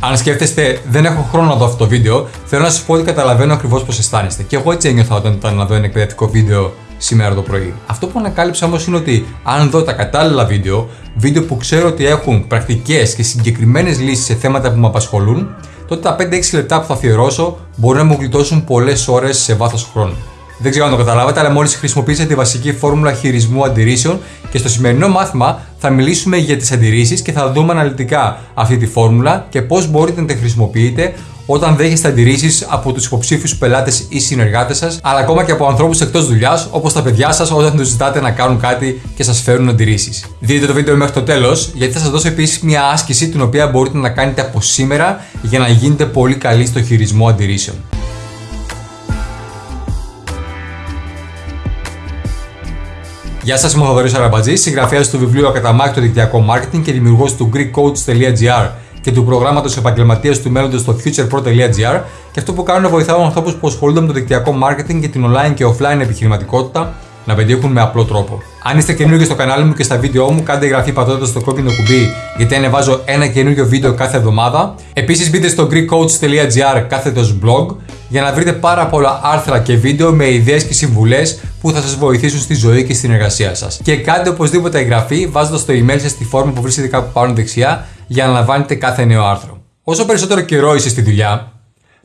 Αν σκέφτεστε, δεν έχω χρόνο να δω αυτό το βίντεο, θέλω να σας πω ότι καταλαβαίνω ακριβώς πώς αισθάνεστε. Και εγώ έτσι ένιωθα όταν ήταν να δω ένα εκπαιδευτικό βίντεο σήμερα το πρωί. Αυτό που ανακάλυψα όμως είναι ότι αν δω τα κατάλληλα βίντεο, βίντεο που ξέρω ότι έχουν πρακτικές και συγκεκριμένες λύσεις σε θέματα που με απασχολούν, τότε τα 5-6 λεπτά που θα αφιερώσω μπορεί να μου γλιτώσουν πολλές ώρες σε βάθος χρόνου. Δεν ξέρω αν το καταλάβατε, αλλά μόλις χρησιμοποίησατε τη βασική φόρμουλα χειρισμού αντιρρήσεων και στο σημερινό μάθημα θα μιλήσουμε για τις αντιρρήσεις και θα δούμε αναλυτικά αυτή τη φόρμουλα και πώς μπορείτε να τη χρησιμοποιείτε όταν δέχεστε αντιρρήσεις από τους υποψήφιους πελάτες ή συνεργάτες σας, αλλά ακόμα και από ανθρώπους εκτός δουλειάς, όπως τα παιδιά σας, όταν τους ζητάτε να κάνουν κάτι και σας φέρουν αντιρρήσεις. Δείτε το βίντεο μέχρι το τέλος, γιατί θα σας δώσω επίσης μια άσκηση την οποία μπορείτε να κάνετε από σήμερα για να γίνετε πολύ καλοί στο χειρισμό αντιρρήσεων. Γεια σας, είμαι ο Θοδωρή Αραμπατζής, συγγραφέας του βιβλίου Ακαταμάχητο Δικτυακό Marketing και δημιουργός του GreekCoach.gr και του προγράμματος επαγγελματίας του μέλλοντος στο futurepro.gr. Και αυτό που κάνω είναι βοηθάω ανθρώπους που ασχολούνται με το δικτυακό marketing και την online και offline επιχειρηματικότητα να πετύχουν με απλό τρόπο. Αν είστε καινούργιοι στο κανάλι μου και στα βίντεό μου, κάντε εγγραφή πατώντας το κόκκινο κουμπί, γιατί ανεβάζω ένα καινούργιο βίντεο κάθε εβδομάδα. Επίσης, μπείτε στο greekcoach.gr κάθετος blog για να βρείτε πάρα πολλά άρθρα και βίντεο με ιδέες και συμβουλές που θα σας βοηθήσουν στη ζωή και στην εργασία σας. Και κάντε οπωσδήποτε εγγραφή βάζοντας το email σας στη φόρμα που βρίσκεται κάπου πάνω δεξιά για να λαμβάνετε κάθε νέο άρθρο. Όσο περισσότερο καιρό είστε στη δουλειά,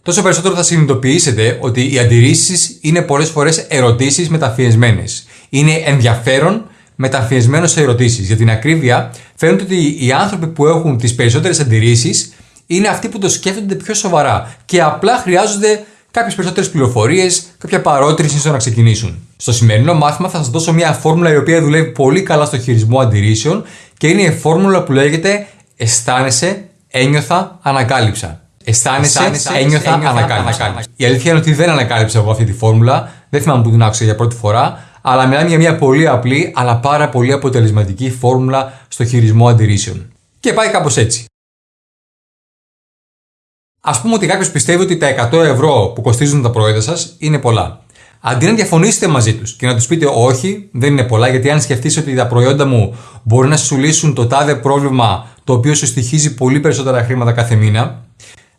τόσο περισσότερο θα συνειδητοποιήσετε ότι οι αντιρρήσεις είναι πολλές φορές ερωτήσεις μεταφιεσμένες. Είναι ενδιαφέρον μεταφιεσμένο σε ερωτήσεις. Για την ακρίβεια, φαίνεται ότι οι άνθρωποι που έχουν τις περισσότερες αντιρρήσεις είναι αυτοί που το σκέφτονται πιο σοβαρά και απλά χρειάζονται κάποιες περισσότερες πληροφορίες, κάποια παρότριση στο να ξεκινήσουν. Στο σημερινό μάθημα θα σας δώσω μια φόρμουλα η οποία δουλεύει πολύ καλά στο χειρισμό αντιρρήσεων και είναι η φόρμουλα που λέγεται Αισθάνεσαι, ένιωθα, ανακάλυψα. Αισθάνεσαι, ένιωθα, ένιωθα ανακάλυψα. Η αλήθεια είναι ότι δεν ανακάλυψα εγώ αυτή τη φόρμουλα, δεν θυμάμαι που την άκουσα για πρώτη φορά, αλλά μιλάμε για μια πολύ απλή αλλά πάρα πολύ αποτελεσματική φόρμουλα στο χειρισμό αντιρρήσεων. Και πάει κάπως έτσι. Α πούμε ότι κάποιος πιστεύει ότι τα 100 ευρώ που κοστίζουν τα προϊόντα σας είναι πολλά. Αντί να διαφωνήσετε μαζί τους και να τους πείτε όχι, δεν είναι πολλά, γιατί αν σκεφτείς ότι τα προϊόντα μου μπορεί να σου λύσουν το τάδε πρόβλημα το οποίο σου στοιχίζει πολύ περισσότερα χρήματα κάθε μήνα,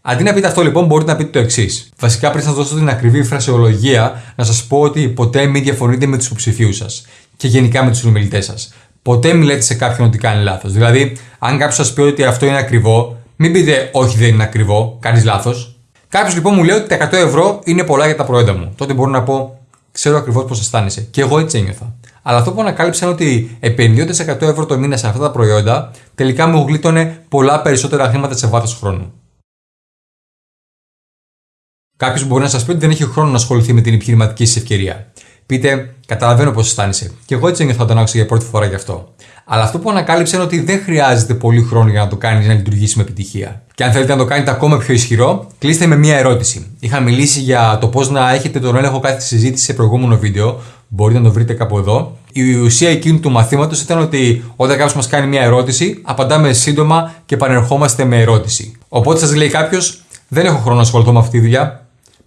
Αντί να πείτε αυτό λοιπόν, μπορείτε να πείτε το εξής. Βασικά, πριν σας δώσω την ακριβή φρασεολογία, να σας πω ότι ποτέ μην διαφωνείτε με τους υποψηφίους σας και γενικά με τους συνομιλητές σας. Ποτέ μην λέτε σε κάποιον ότι κάνει λάθος. Δηλαδή, αν κάποιος σας πει ότι αυτό είναι ακριβό, μην πείτε Όχι, δεν είναι ακριβό, κάνεις λάθος. Κάποιος λοιπόν μου λέει ότι τα 100 ευρώ είναι πολλά για τα προϊόντα μου. Τότε μπορώ να πω Ξέρω ακριβώς πώς αισθάνεσαι. Και εγώ έτσι ένιωθα. Αλλά αυτό που ανακάλυψα είναι ότι επενδύοντα 100 ευρώ το μήνα σε αυτά τα προϊόντα, τελικά μου γλίτωνε πολλά περισσότερα χρήματα σε βάθος χρόνου. Κάποιος μπορεί να σας πει ότι δεν έχει χρόνο να ασχοληθεί με την επιχειρηματική σας ευκαιρία. Πείτε, καταλαβαίνω πώς αισθάνεσαι. Και εγώ έτσι ένιωθα όταν άκουσα για πρώτη φορά γι' αυτό. Αλλά αυτό που ανακάλυψε είναι ότι δεν χρειάζεται πολύ χρόνο για να το κάνεις να λειτουργήσεις με επιτυχία. Και αν θέλετε να το κάνετε ακόμα πιο ισχυρό, κλείστε με μία ερώτηση. Είχα μιλήσει για το πώς να έχετε τον έλεγχο κάθε συζήτηση σε προηγούμενο βίντεο. Μπορείτε να το βρείτε κάπου εδώ. Η ουσία εκείνου του μαθήματος ήταν ότι όταν κάποιος μας κάνει μία ερώτηση, απαντάμε σύντομα και επανερχόμαστε με ερώτηση. Οπότε σας λέει κάποιος, δεν έχω χρόνο να ασχοληθώ με αυτή τη δουλειά.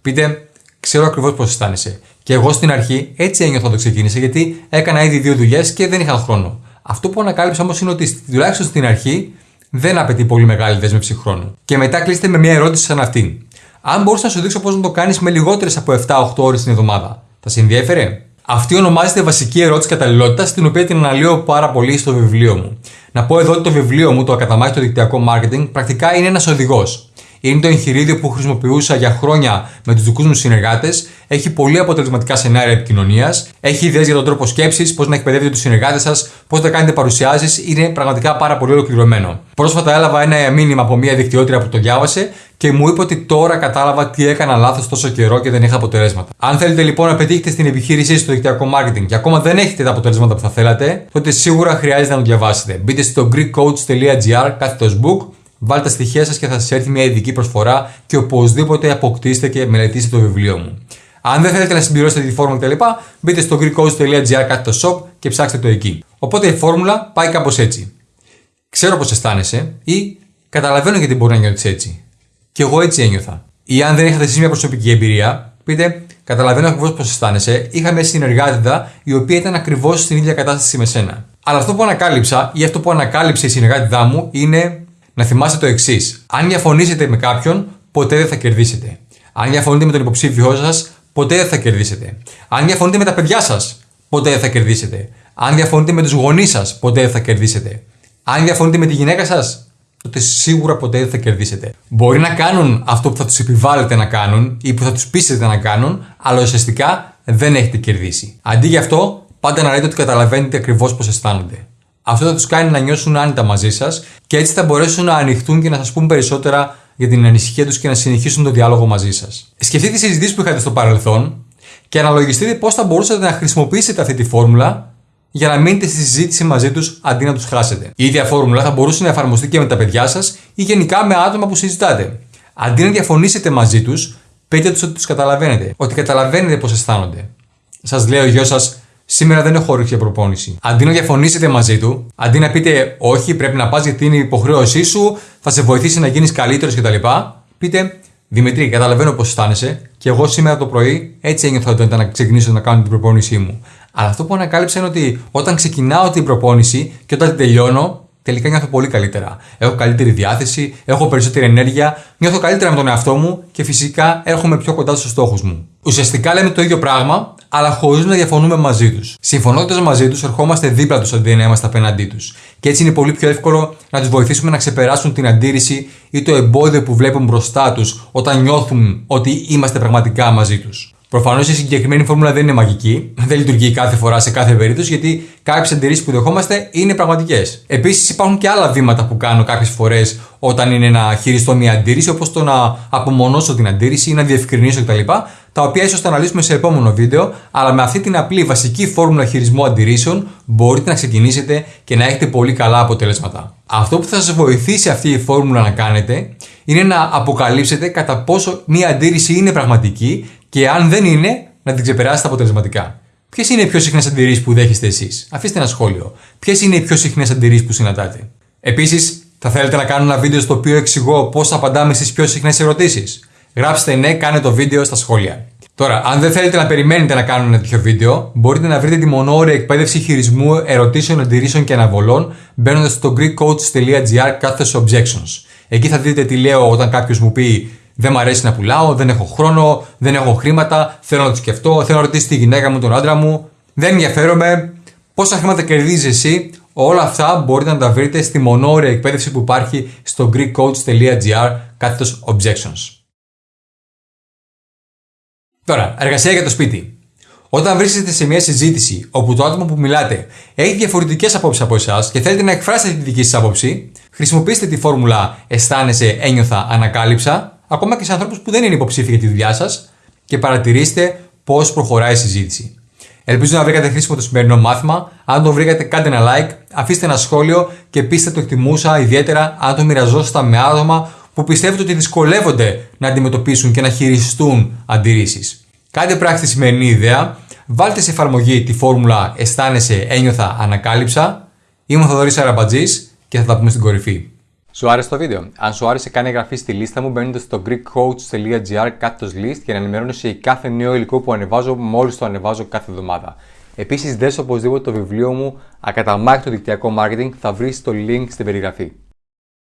Πείτε, ξέρω ακριβώς πώς αισθάνεσαι. Και εγώ στην αρχή έτσι ένιωθα το ξεκίνησα γιατί έκανα ήδη δύο δουλειές και δεν είχα χρόνο. Αυτό που ανακάλυψα όμως είναι ότι τουλάχιστον στην αρχή δεν απαιτεί πολύ μεγάλη δέσμευση χρόνου. Και μετά κλείστε με μια ερώτηση σαν αυτήν. Αν μπορούσα να σου δείξω πώς να το κάνεις με λιγότερες από 7-8 ώρες την εβδομάδα, θα σε ενδιαφέρε. Αυτή ονομάζεται βασική ερώτηση καταλληλότητας, την οποία την αναλύω πάρα πολύ στο βιβλίο μου. Να πω εδώ ότι το βιβλίο μου, το Ακαταμάχητο Δικτυακό Marketing, πρακτικά είναι ένας οδηγός είναι το εγχειρίδιο που χρησιμοποιούσα για χρόνια με τους δικούς μου συνεργάτες. Έχει πολύ αποτελεσματικά σενάρια επικοινωνίας. Έχει ιδέες για τον τρόπο σκέψης, πώς να εκπαιδεύετε τους συνεργάτες σας, πώς να κάνετε παρουσιάσεις. Είναι πραγματικά πάρα πολύ ολοκληρωμένο. Πρόσφατα έλαβα ένα μήνυμα από μια δικτυότρια που το διάβασε και μου είπε ότι τώρα κατάλαβα τι έκανα λάθος τόσο καιρό και δεν είχα αποτελέσματα. Αν θέλετε λοιπόν να πετύχετε στην επιχείρησή στο δικτυακό marketing και ακόμα δεν έχετε τα αποτελέσματα που θα θέλατε, τότε σίγουρα χρειάζεται να το διαβάσετε. Μπείτε στο greekcoach.gr κάθετος book Βάλτε τα στοιχεία σας και θα σας έρθει μια ειδική προσφορά και οπωσδήποτε αποκτήστε και μελετήστε το βιβλίο μου. Αν δεν θέλετε να συμπληρώσετε τη φόρμουλα κτλ., μπείτε στο greekcoach.gr κάτω το shop και ψάξτε το εκεί. Οπότε η φόρμουλα πάει κάπως έτσι. Ξέρω πώ αισθάνεσαι ή καταλαβαίνω γιατί μπορεί να νιώθεις έτσι. Και εγώ έτσι ένιωθα. Ή αν δεν είχατε εσείς μια προσωπική εμπειρία, πείτε Καταλαβαίνω ακριβώς πώ αισθάνεσαι. Είχα μια συνεργάτηδα η οποία ήταν ακριβώς στην ίδια κατάσταση με σένα. Αλλά αυτό που ανακάλυψα ή αυτό που ανακάλυψε η συνεργάτηδά μου είναι να θυμάστε το εξής. Αν διαφωνήσετε με κάποιον, ποτέ δεν θα κερδίσετε. Αν διαφωνείτε με τον υποψήφιό σας, ποτέ δεν θα κερδίσετε. Αν διαφωνείτε με τα παιδιά σας, ποτέ δεν θα κερδίσετε. Αν διαφωνείτε με τους γονείς σας, ποτέ δεν θα κερδίσετε. Αν διαφωνείτε με τη γυναίκα σας, τότε σίγουρα ποτέ δεν θα κερδίσετε. Μπορεί να κάνουν αυτό που θα τους επιβάλλετε να κάνουν ή που θα τους πείσετε να κάνουν, αλλά ουσιαστικά δεν έχετε κερδίσει. Αντί γι' αυτό, πάντα να λέτε ότι καταλαβαίνετε ακριβώς πώς αισθάνονται. Αυτό θα τους κάνει να νιώσουν άνετα μαζί σας και έτσι θα μπορέσουν να ανοιχτούν και να σας πούν περισσότερα για την ανησυχία τους και να συνεχίσουν το διάλογο μαζί σας. Σκεφτείτε τις συζητήσεις που είχατε στο παρελθόν και αναλογιστείτε πώς θα μπορούσατε να χρησιμοποιήσετε αυτή τη φόρμουλα για να μείνετε στη συζήτηση μαζί τους αντί να τους χάσετε. Η ίδια φόρμουλα θα μπορούσε να εφαρμοστεί και με τα παιδιά σας ή γενικά με άτομα που συζητάτε. Αντί να διαφωνήσετε μαζί τους, πείτε τους ότι τους καταλαβαίνετε, ότι καταλαβαίνετε πώς αισθάνονται. Σας λέει ο γιος σας, Σήμερα δεν έχω όρεξη για προπόνηση. Αντί να διαφωνήσετε μαζί του, αντί να πείτε Όχι, πρέπει να πας γιατί είναι η υποχρέωσή σου, θα σε βοηθήσει να γίνεις καλύτερος κτλ., πείτε Δημητρή, καταλαβαίνω πώς αισθάνεσαι και εγώ σήμερα το πρωί έτσι ένιωθα όταν ήταν να ξεκινήσω να κάνω την προπόνησή μου. Αλλά αυτό που ανακάλυψα είναι ότι όταν ξεκινάω την προπόνηση και όταν την τελειώνω, τελικά νιώθω πολύ καλύτερα. Έχω καλύτερη διάθεση, έχω περισσότερη ενέργεια, νιώθω καλύτερα με τον εαυτό μου και φυσικά έρχομαι πιο κοντά στους στόχους μου. Ουσιαστικά λέμε το ίδιο πράγμα, αλλά χωρίς να διαφωνούμε μαζί τους. Συμφωνώντας μαζί τους, ερχόμαστε δίπλα τους αντί να είμαστε απέναντί τους. Και έτσι είναι πολύ πιο εύκολο να τους βοηθήσουμε να ξεπεράσουν την αντίρρηση ή το εμπόδιο που βλέπουν μπροστά τους όταν νιώθουν ότι είμαστε πραγματικά μαζί τους. Προφανώς η συγκεκριμένη φόρμουλα δεν είναι μαγική, δεν λειτουργεί κάθε φορά σε κάθε περίπτωση, γιατί κάποιες αντιρρήσεις που δεχόμαστε είναι πραγματικές. Επίσης, υπάρχουν και άλλα βήματα που κάνω κάποιες φορές όταν είναι να χειριστώ μια αντίρρηση, όπως το να απομονώσω την αντίρρηση ή να διευκρινίσω κτλ. Τα οποία ίσως θα αναλύσουμε σε επόμενο βίντεο, αλλά με αυτή την απλή βασική φόρμουλα χειρισμού αντιρρήσεων μπορείτε να ξεκινήσετε και να έχετε πολύ καλά αποτελέσματα. Αυτό που θα σας βοηθήσει αυτή η φόρμουλα να κάνετε είναι να αποκαλύψετε κατά πόσο μια αντίρρηση είναι πραγματική και αν δεν είναι, να την ξεπεράσετε αποτελεσματικά. Ποιες είναι οι πιο συχνές αντιρρήσεις που δέχεστε εσείς, αφήστε ένα σχόλιο. Ποιες είναι οι πιο συχνές αντιρρήσεις που συναντάτε; Επίσης, θα θέλετε να κάνω ένα βίντεο στο οποίο εξηγώ πώς απαντάμε στις πιο συχνές ερωτήσεις; Γράψτε ναι, κάνε το βίντεο στα σχόλια. Τώρα, αν δεν θέλετε να περιμένετε να κάνω ένα τέτοιο βίντεο, μπορείτε να βρείτε τη μονόρια εκπαίδευση χειρισμού ερωτήσεων, αντιρρήσεων και αναβολών μπαίνοντας στο greekcoach.gr κάθετος objections. Εκεί θα δείτε τι λέω όταν κάποιος μου πει δεν μου αρέσει να πουλάω, δεν έχω χρόνο, δεν έχω χρήματα, θέλω να το σκεφτώ, θέλω να ρωτήσω τη γυναίκα μου, τον άντρα μου. Δεν ενδιαφέρομαι. Πόσα χρήματα κερδίζεις εσύ, όλα αυτά μπορείτε να τα βρείτε στη μονόρια εκπαίδευση που υπάρχει στο greekcoach.gr κάθετος objections. Τώρα, εργασία για το σπίτι. Όταν βρίσκεστε σε μια συζήτηση όπου το άτομο που μιλάτε έχει διαφορετικές απόψεις από εσάς και θέλετε να εκφράσετε τη δική σας άποψη, χρησιμοποιήστε τη φόρμουλα Αισθάνεσαι, ένιωθα, ανακάλυψα ακόμα και σε ανθρώπους που δεν είναι υποψήφοι για τη δουλειά σας και παρατηρήστε πώς προχωράει η συζήτηση. Ελπίζω να βρήκατε χρήσιμο το σημερινό μάθημα. Αν το βρήκατε, κάντε ένα like, αφήστε ένα σχόλιο και πείστε το εκτιμούσα ιδιαίτερα αν το μοιραζόσασταν με άτομα που πιστεύετε ότι δυσκολεύονται να αντιμετωπίσουν και να χειριστούν αντιρρήσεις. Κάντε πράξη τη σημερινή ιδέα, βάλτε σε εφαρμογή τη φόρμουλα Αισθάνεσαι, ένιωθα, ανακάλυψα. Είμαι ο Θοδωρής Αραμπατζής και θα τα πούμε στην κορυφή. Σου άρεσε το βίντεο; Αν σου άρεσε, κάνε εγγραφή στη λίστα μου μπαίνοντας στο greekcoach.gr κάτω list για να ενημερώνεσαι για κάθε νέο υλικό που ανεβάζω μόλις το ανεβάζω κάθε εβδομάδα. Επίσης, δες οπωσδήποτε το βιβλίο μου Ακαταμάχητο δικτυακό marketing θα βρεις το link στην περιγραφή.